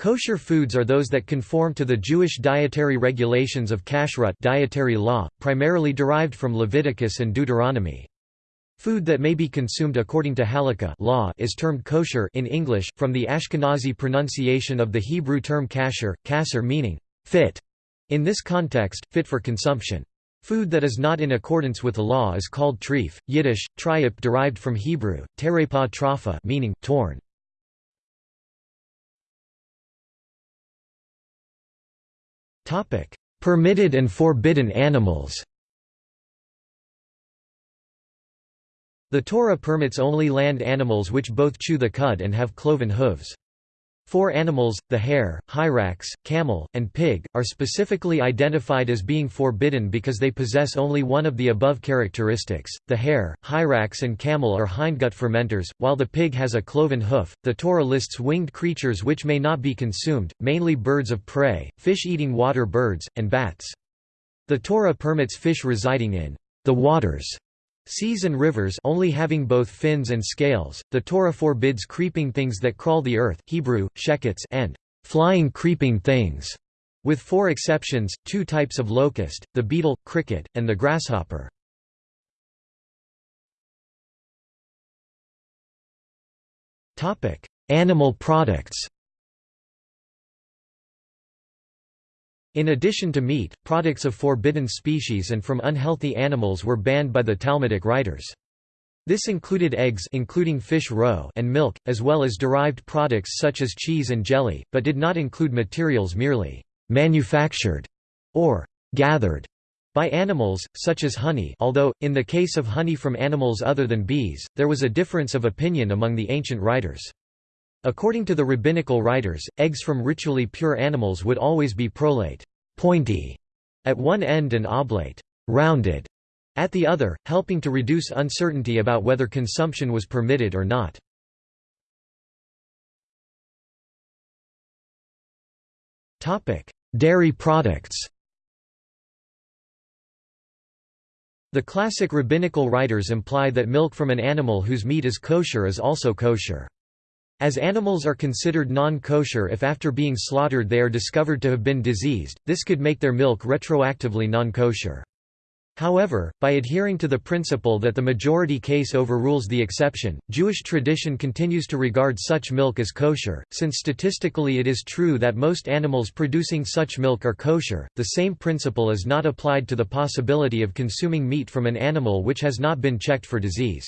Kosher foods are those that conform to the Jewish dietary regulations of kashrut dietary law, primarily derived from Leviticus and Deuteronomy. Food that may be consumed according to halakha law is termed kosher in English, from the Ashkenazi pronunciation of the Hebrew term kasher, kasser meaning fit. In this context, fit for consumption. Food that is not in accordance with the law is called treif, Yiddish, triap derived from Hebrew, terepa trafa meaning torn. Permitted and forbidden animals The Torah permits only land animals which both chew the cud and have cloven hooves. Four animals, the hare, hyrax, camel, and pig, are specifically identified as being forbidden because they possess only one of the above characteristics. The hare, hyrax, and camel are hindgut fermenters, while the pig has a cloven hoof. The Torah lists winged creatures which may not be consumed, mainly birds of prey, fish eating water birds, and bats. The Torah permits fish residing in the waters Seas and rivers only having both fins and scales, the Torah forbids creeping things that crawl the earth Hebrew, shekets and flying creeping things, with four exceptions, two types of locust, the beetle, cricket, and the grasshopper. Animal products In addition to meat, products of forbidden species and from unhealthy animals were banned by the Talmudic writers. This included eggs including fish roe and milk, as well as derived products such as cheese and jelly, but did not include materials merely «manufactured» or «gathered» by animals, such as honey although, in the case of honey from animals other than bees, there was a difference of opinion among the ancient writers. According to the rabbinical writers, eggs from ritually pure animals would always be prolate pointy at one end and oblate rounded at the other, helping to reduce uncertainty about whether consumption was permitted or not. Dairy products The classic rabbinical writers imply that milk from an animal whose meat is kosher is also kosher. As animals are considered non-kosher if after being slaughtered they are discovered to have been diseased, this could make their milk retroactively non-kosher. However, by adhering to the principle that the majority case overrules the exception, Jewish tradition continues to regard such milk as kosher. Since statistically it is true that most animals producing such milk are kosher, the same principle is not applied to the possibility of consuming meat from an animal which has not been checked for disease.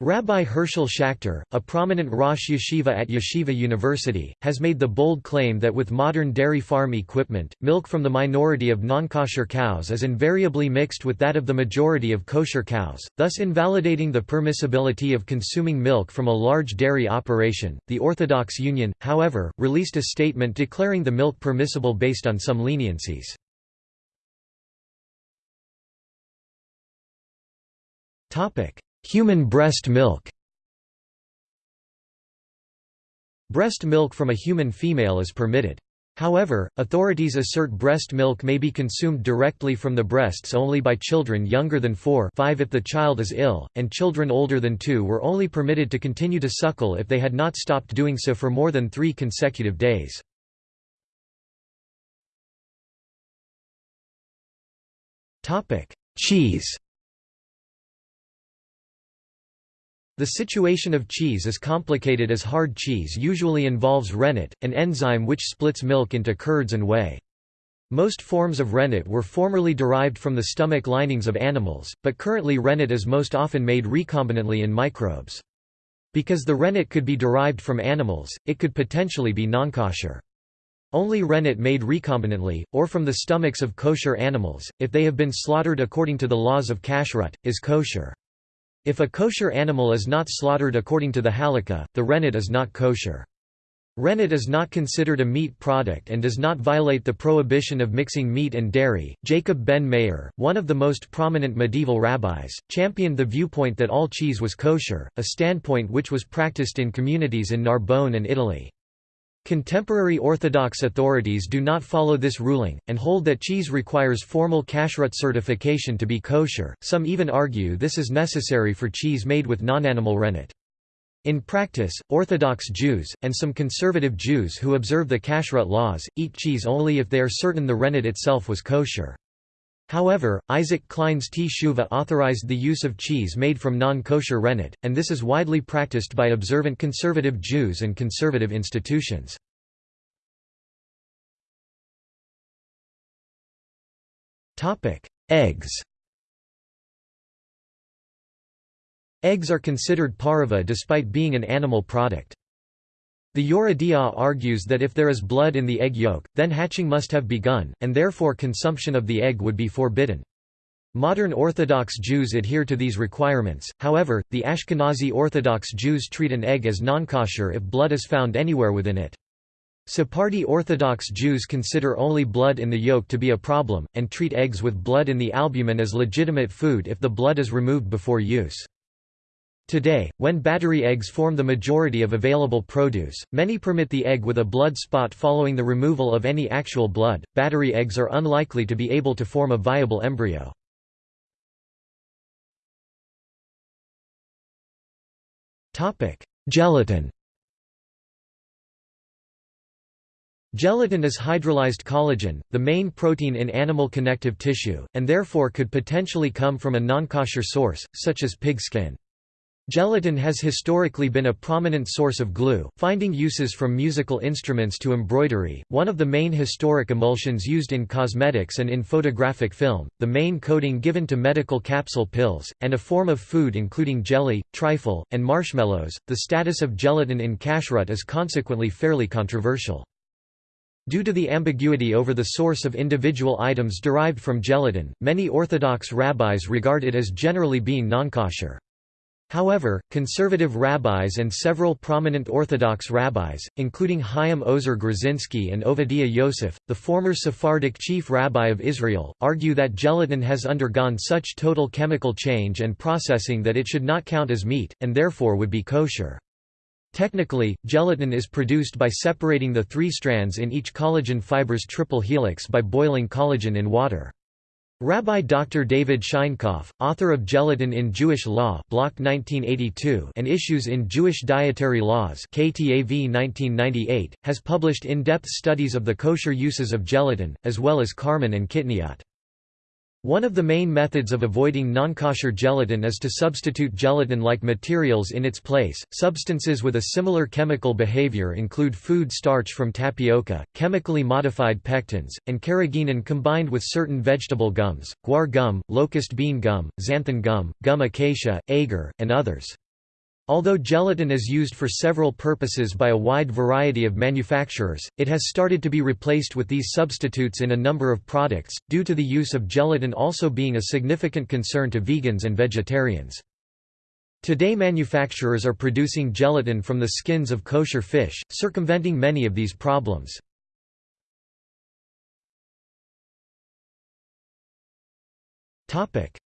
Rabbi Herschel Schachter, a prominent Rosh Yeshiva at Yeshiva University, has made the bold claim that with modern dairy farm equipment, milk from the minority of non-kosher cows is invariably mixed with that of the majority of kosher cows, thus invalidating the permissibility of consuming milk from a large dairy operation. The Orthodox Union, however, released a statement declaring the milk permissible based on some leniencies. Topic: Human breast milk Breast milk from a human female is permitted. However, authorities assert breast milk may be consumed directly from the breasts only by children younger than 4 5 if the child is ill, and children older than 2 were only permitted to continue to suckle if they had not stopped doing so for more than three consecutive days. Cheese The situation of cheese is complicated as hard cheese usually involves rennet, an enzyme which splits milk into curds and whey. Most forms of rennet were formerly derived from the stomach linings of animals, but currently rennet is most often made recombinantly in microbes. Because the rennet could be derived from animals, it could potentially be non-kosher. Only rennet made recombinantly, or from the stomachs of kosher animals, if they have been slaughtered according to the laws of kashrut, is kosher. If a kosher animal is not slaughtered according to the halakha, the rennet is not kosher. Rennet is not considered a meat product and does not violate the prohibition of mixing meat and dairy. Jacob ben Meir, one of the most prominent medieval rabbis, championed the viewpoint that all cheese was kosher, a standpoint which was practiced in communities in Narbonne and Italy. Contemporary Orthodox authorities do not follow this ruling, and hold that cheese requires formal kashrut certification to be kosher, some even argue this is necessary for cheese made with non-animal rennet. In practice, Orthodox Jews, and some conservative Jews who observe the kashrut laws, eat cheese only if they are certain the rennet itself was kosher. However, Isaac Klein's Teshuva authorized the use of cheese made from non-kosher rennet, and this is widely practiced by observant conservative Jews and conservative institutions. Eggs Eggs are considered pareva despite being an animal product. The Yoreh argues that if there is blood in the egg yolk, then hatching must have begun, and therefore consumption of the egg would be forbidden. Modern Orthodox Jews adhere to these requirements, however, the Ashkenazi Orthodox Jews treat an egg as nonkosher if blood is found anywhere within it. Sephardi Orthodox Jews consider only blood in the yolk to be a problem, and treat eggs with blood in the albumen as legitimate food if the blood is removed before use. Today, when battery eggs form the majority of available produce, many permit the egg with a blood spot following the removal of any actual blood. Battery eggs are unlikely to be able to form a viable embryo. Topic: Gelatin. Gelatin is hydrolyzed collagen, the main protein in animal connective tissue, and therefore could potentially come from a non-kosher source, such as pig skin. Gelatin has historically been a prominent source of glue, finding uses from musical instruments to embroidery, one of the main historic emulsions used in cosmetics and in photographic film, the main coating given to medical capsule pills, and a form of food including jelly, trifle, and marshmallows. The status of gelatin in kashrut is consequently fairly controversial. Due to the ambiguity over the source of individual items derived from gelatin, many Orthodox rabbis regard it as generally being non-kosher. However, conservative rabbis and several prominent Orthodox rabbis, including Chaim Ozer Grodzinski and Ovadia Yosef, the former Sephardic chief rabbi of Israel, argue that gelatin has undergone such total chemical change and processing that it should not count as meat, and therefore would be kosher. Technically, gelatin is produced by separating the three strands in each collagen fiber's triple helix by boiling collagen in water. Rabbi Dr. David Scheinkopf, author of Gelatin in Jewish Law Bloch 1982 and Issues in Jewish Dietary Laws KTAV 1998, has published in-depth studies of the kosher uses of gelatin, as well as karman and kitniot. One of the main methods of avoiding non-kosher gelatin is to substitute gelatin-like materials in its place. Substances with a similar chemical behavior include food starch from tapioca, chemically modified pectins, and carrageenan combined with certain vegetable gums, guar gum, locust bean gum, xanthan gum, gum acacia, agar, and others. Although gelatin is used for several purposes by a wide variety of manufacturers, it has started to be replaced with these substitutes in a number of products, due to the use of gelatin also being a significant concern to vegans and vegetarians. Today manufacturers are producing gelatin from the skins of kosher fish, circumventing many of these problems.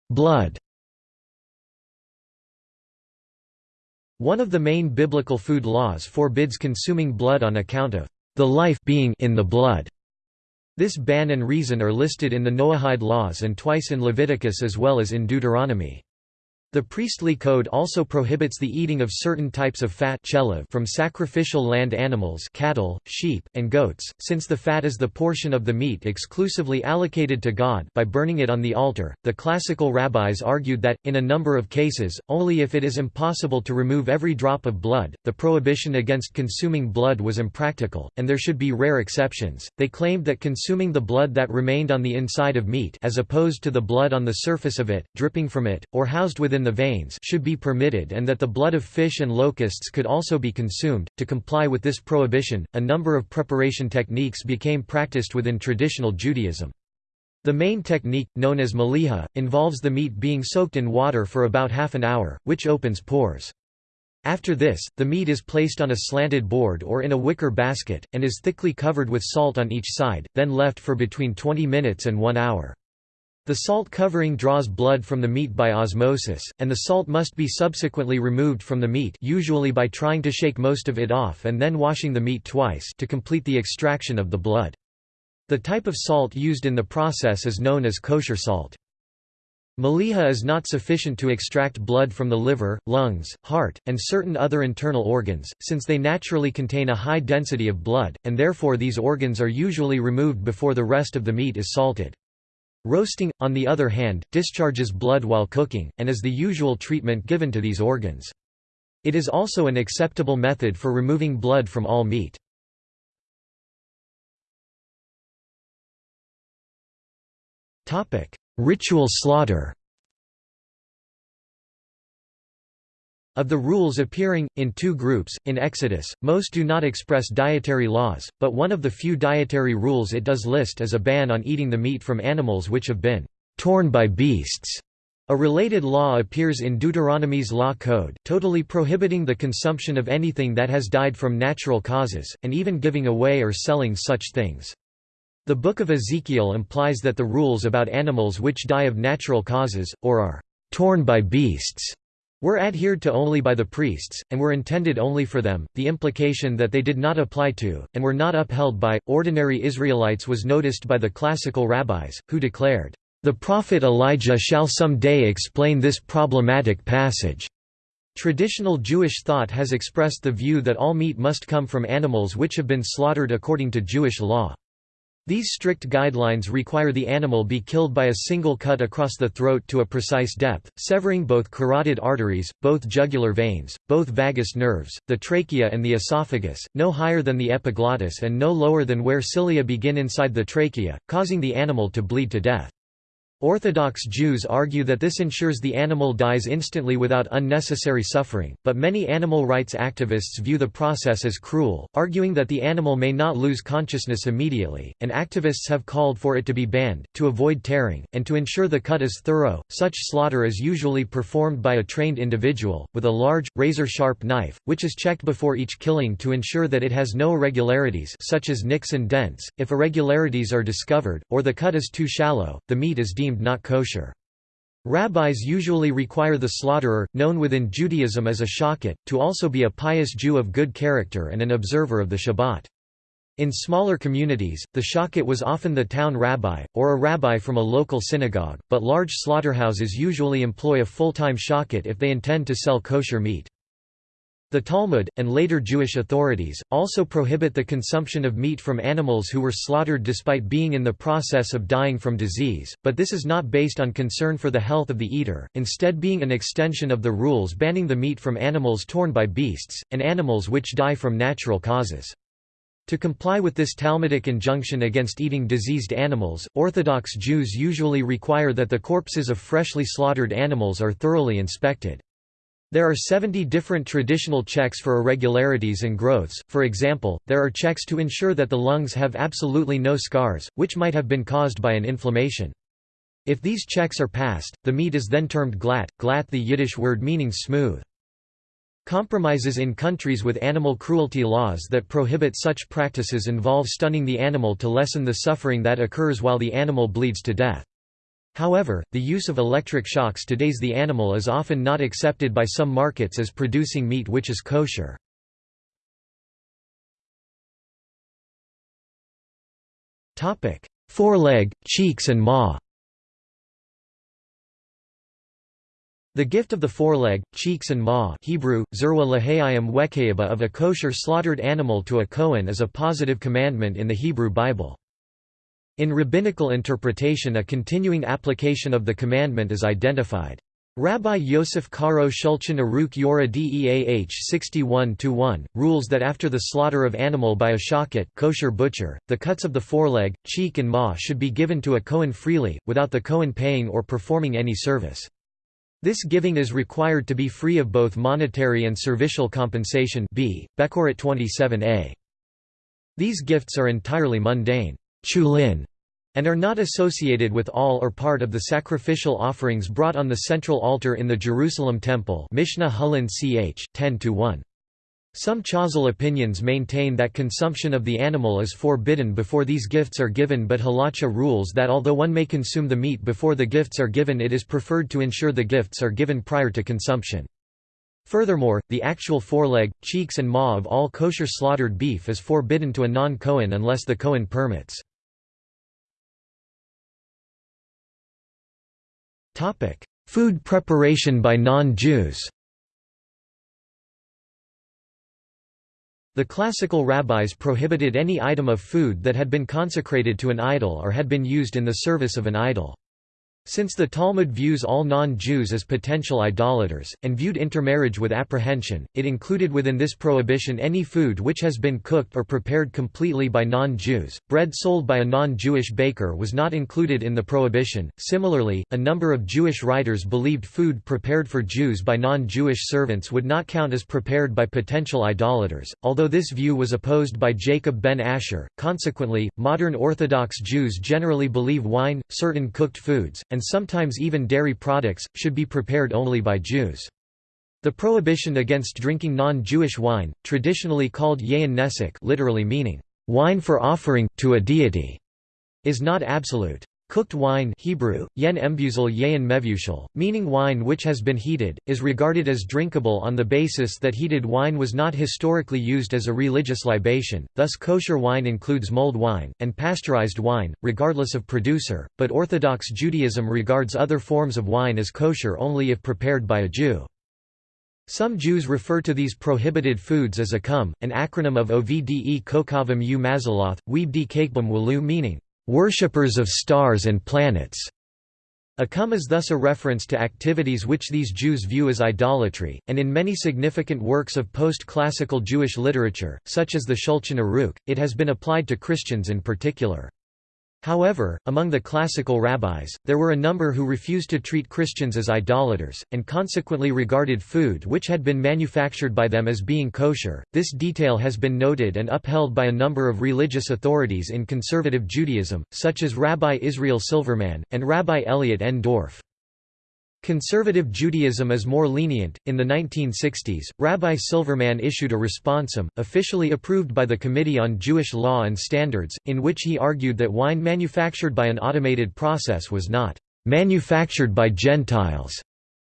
Blood One of the main biblical food laws forbids consuming blood on account of the life being in the blood. This ban and reason are listed in the Noahide laws and twice in Leviticus as well as in Deuteronomy. The priestly code also prohibits the eating of certain types of fat from sacrificial land animals cattle, sheep, and goats, since the fat is the portion of the meat exclusively allocated to God by burning it on the altar. The classical rabbis argued that, in a number of cases, only if it is impossible to remove every drop of blood, the prohibition against consuming blood was impractical, and there should be rare exceptions. They claimed that consuming the blood that remained on the inside of meat as opposed to the blood on the surface of it, dripping from it, or housed within the veins should be permitted and that the blood of fish and locusts could also be consumed. To comply with this prohibition, a number of preparation techniques became practiced within traditional Judaism. The main technique, known as maliha, involves the meat being soaked in water for about half an hour, which opens pores. After this, the meat is placed on a slanted board or in a wicker basket, and is thickly covered with salt on each side, then left for between 20 minutes and 1 hour. The salt covering draws blood from the meat by osmosis, and the salt must be subsequently removed from the meat usually by trying to shake most of it off and then washing the meat twice to complete the extraction of the blood. The type of salt used in the process is known as kosher salt. Maliha is not sufficient to extract blood from the liver, lungs, heart, and certain other internal organs, since they naturally contain a high density of blood, and therefore these organs are usually removed before the rest of the meat is salted. Roasting, on the other hand, discharges blood while cooking, and is the usual treatment given to these organs. It is also an acceptable method for removing blood from all meat. Ritual slaughter Of the rules appearing, in two groups, in Exodus, most do not express dietary laws, but one of the few dietary rules it does list is a ban on eating the meat from animals which have been torn by beasts. A related law appears in Deuteronomy's Law Code, totally prohibiting the consumption of anything that has died from natural causes, and even giving away or selling such things. The Book of Ezekiel implies that the rules about animals which die of natural causes, or are torn by beasts, were adhered to only by the priests, and were intended only for them. The implication that they did not apply to, and were not upheld by, ordinary Israelites was noticed by the classical rabbis, who declared, The prophet Elijah shall some day explain this problematic passage. Traditional Jewish thought has expressed the view that all meat must come from animals which have been slaughtered according to Jewish law. These strict guidelines require the animal be killed by a single cut across the throat to a precise depth, severing both carotid arteries, both jugular veins, both vagus nerves, the trachea and the esophagus, no higher than the epiglottis and no lower than where cilia begin inside the trachea, causing the animal to bleed to death. Orthodox Jews argue that this ensures the animal dies instantly without unnecessary suffering, but many animal rights activists view the process as cruel, arguing that the animal may not lose consciousness immediately, and activists have called for it to be banned, to avoid tearing, and to ensure the cut is thorough. Such slaughter is usually performed by a trained individual, with a large, razor-sharp knife, which is checked before each killing to ensure that it has no irregularities such as nicks and dents. If irregularities are discovered, or the cut is too shallow, the meat is deemed deemed not kosher. Rabbis usually require the slaughterer, known within Judaism as a shochet, to also be a pious Jew of good character and an observer of the Shabbat. In smaller communities, the shochet was often the town rabbi, or a rabbi from a local synagogue, but large slaughterhouses usually employ a full-time shochet if they intend to sell kosher meat. The Talmud, and later Jewish authorities, also prohibit the consumption of meat from animals who were slaughtered despite being in the process of dying from disease, but this is not based on concern for the health of the eater, instead being an extension of the rules banning the meat from animals torn by beasts, and animals which die from natural causes. To comply with this Talmudic injunction against eating diseased animals, Orthodox Jews usually require that the corpses of freshly slaughtered animals are thoroughly inspected. There are 70 different traditional checks for irregularities and growths, for example, there are checks to ensure that the lungs have absolutely no scars, which might have been caused by an inflammation. If these checks are passed, the meat is then termed glatt, glatt the Yiddish word meaning smooth. Compromises in countries with animal cruelty laws that prohibit such practices involve stunning the animal to lessen the suffering that occurs while the animal bleeds to death. However, the use of electric shocks to daze the animal is often not accepted by some markets as producing meat which is kosher. Foreleg, cheeks and maw The gift of the foreleg, cheeks and maw Hebrew, of a kosher slaughtered animal to a Kohen is a positive commandment in the Hebrew Bible. In rabbinical interpretation a continuing application of the commandment is identified. Rabbi Yosef Karo Shulchan Aruch Yoreh Deah 61-1, rules that after the slaughter of animal by a shochet kosher butcher, the cuts of the foreleg, cheek and maw should be given to a Kohen freely, without the Kohen paying or performing any service. This giving is required to be free of both monetary and servicial compensation b. Bechoret 27a. These gifts are entirely mundane chulin, and are not associated with all or part of the sacrificial offerings brought on the central altar in the Jerusalem Temple Mishnah Hulin ch. 10–1. Some Chazal opinions maintain that consumption of the animal is forbidden before these gifts are given but halacha rules that although one may consume the meat before the gifts are given it is preferred to ensure the gifts are given prior to consumption. Furthermore, the actual foreleg, cheeks and maw of all kosher slaughtered beef is forbidden to a non-Kohen unless the Kohen permits. Food preparation by non-Jews The classical rabbis prohibited any item of food that had been consecrated to an idol or had been used in the service of an idol. Since the Talmud views all non-Jews as potential idolaters, and viewed intermarriage with apprehension, it included within this prohibition any food which has been cooked or prepared completely by non-Jews. Bread sold by a non-Jewish baker was not included in the prohibition. Similarly, a number of Jewish writers believed food prepared for Jews by non-Jewish servants would not count as prepared by potential idolaters, although this view was opposed by Jacob ben Asher. Consequently, modern Orthodox Jews generally believe wine, certain cooked foods, and sometimes even dairy products, should be prepared only by Jews. The prohibition against drinking non-Jewish wine, traditionally called yayin nesek literally meaning, wine for offering, to a deity, is not absolute. Cooked wine Hebrew, yen embusel yayin mevushal, meaning wine which has been heated, is regarded as drinkable on the basis that heated wine was not historically used as a religious libation, thus kosher wine includes mulled wine, and pasteurized wine, regardless of producer, but Orthodox Judaism regards other forms of wine as kosher only if prepared by a Jew. Some Jews refer to these prohibited foods as akum, an acronym of Ovde Kokavim u Mazaloth, Weebdi Kakebam Walu meaning, worshippers of stars and planets. Akum is thus a reference to activities which these Jews view as idolatry, and in many significant works of post-classical Jewish literature, such as the Shulchan Aruch, it has been applied to Christians in particular. However, among the classical rabbis, there were a number who refused to treat Christians as idolaters, and consequently regarded food which had been manufactured by them as being kosher. This detail has been noted and upheld by a number of religious authorities in conservative Judaism, such as Rabbi Israel Silverman, and Rabbi Elliot N. Dorff. Conservative Judaism is more lenient. In the 1960s, Rabbi Silverman issued a responsum, officially approved by the Committee on Jewish Law and Standards, in which he argued that wine manufactured by an automated process was not manufactured by Gentiles,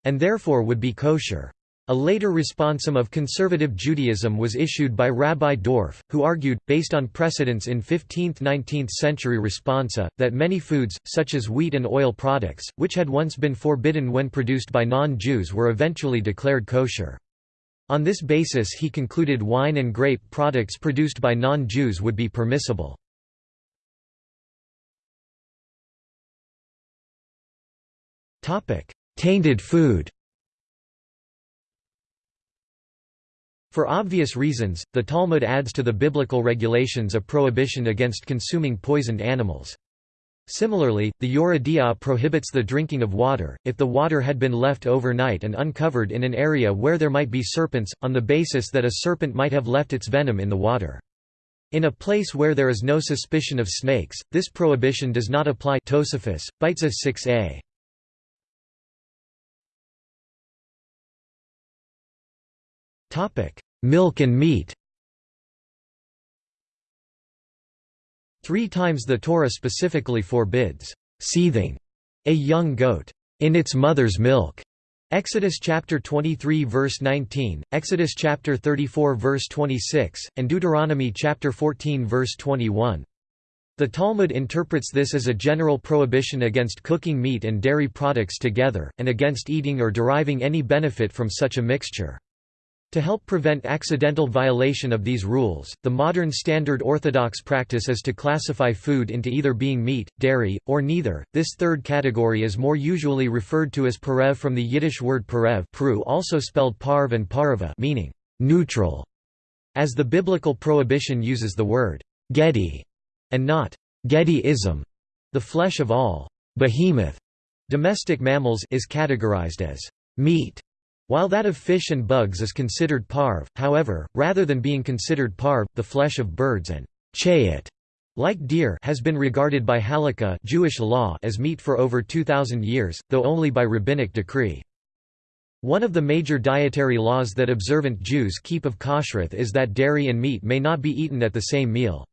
and therefore would be kosher. A later responsum of conservative Judaism was issued by Rabbi Dorff, who argued, based on precedents in 15th–19th century responsa, that many foods, such as wheat and oil products, which had once been forbidden when produced by non-Jews were eventually declared kosher. On this basis he concluded wine and grape products produced by non-Jews would be permissible. Tainted food For obvious reasons, the Talmud adds to the biblical regulations a prohibition against consuming poisoned animals. Similarly, the Yoreh De'ah prohibits the drinking of water, if the water had been left overnight and uncovered in an area where there might be serpents, on the basis that a serpent might have left its venom in the water. In a place where there is no suspicion of snakes, this prohibition does not apply Tosafos, Beitza 6a. Milk and meat Three times the Torah specifically forbids seething a young goat in its mother's milk. Exodus chapter 23 verse 19, Exodus chapter 34 verse 26, and Deuteronomy chapter 14 verse 21. The Talmud interprets this as a general prohibition against cooking meat and dairy products together, and against eating or deriving any benefit from such a mixture. To help prevent accidental violation of these rules, the modern standard Orthodox practice is to classify food into either being meat, dairy, or neither. This third category is more usually referred to as parev from the Yiddish word parev also spelled parv and parva meaning neutral, as the biblical prohibition uses the word gedi and not gediism. The flesh of all behemoth domestic mammals is categorized as meat while that of fish and bugs is considered parv, however, rather than being considered parv, the flesh of birds and chayit, like deer, has been regarded by halakha Jewish law as meat for over 2,000 years, though only by rabbinic decree. One of the major dietary laws that observant Jews keep of kashrut is that dairy and meat may not be eaten at the same meal.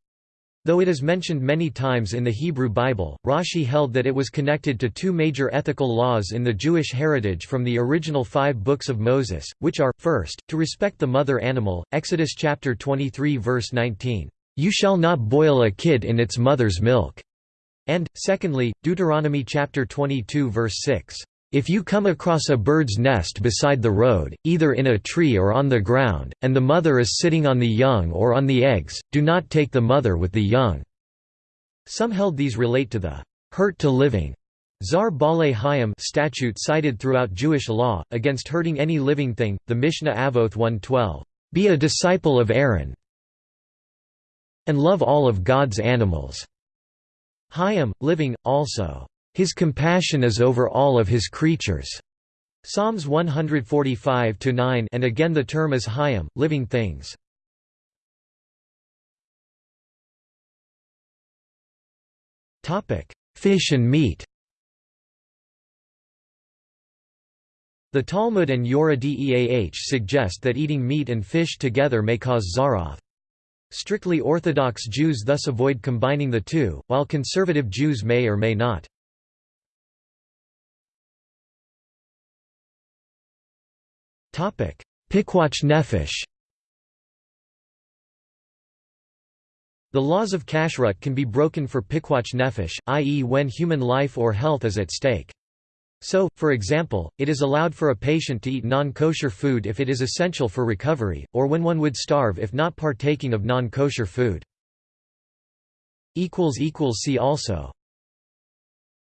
Though it is mentioned many times in the Hebrew Bible, Rashi held that it was connected to two major ethical laws in the Jewish heritage from the original five books of Moses, which are, first, to respect the mother animal, Exodus chapter 23 verse 19, "'You shall not boil a kid in its mother's milk'", and, secondly, Deuteronomy chapter 22 verse 6, If you come across a bird's nest beside the road, either in a tree or on the ground, and the mother is sitting on the young or on the eggs, do not take the mother with the young." Some held these relate to the hurt to living Zar Balei Hayim statute cited throughout Jewish law, against hurting any living thing, the Mishnah Avoth 112, "...be a disciple of Aaron and love all of God's animals." Hayim, living, also, "...his compassion is over all of his creatures." Psalms 145-9 and again the term is Hayim, living things. Fish and meat The Talmud and Yoreh Deah suggest that eating meat and fish together may cause zaroth. Strictly Orthodox Jews thus avoid combining the two, while conservative Jews may or may not. Pikuach nefesh The laws of kashrut can be broken for pikuach nefesh, i.e. when human life or health is at stake. So, for example, it is allowed for a patient to eat non-kosher food if it is essential for recovery, or when one would starve if not partaking of non-kosher food. See also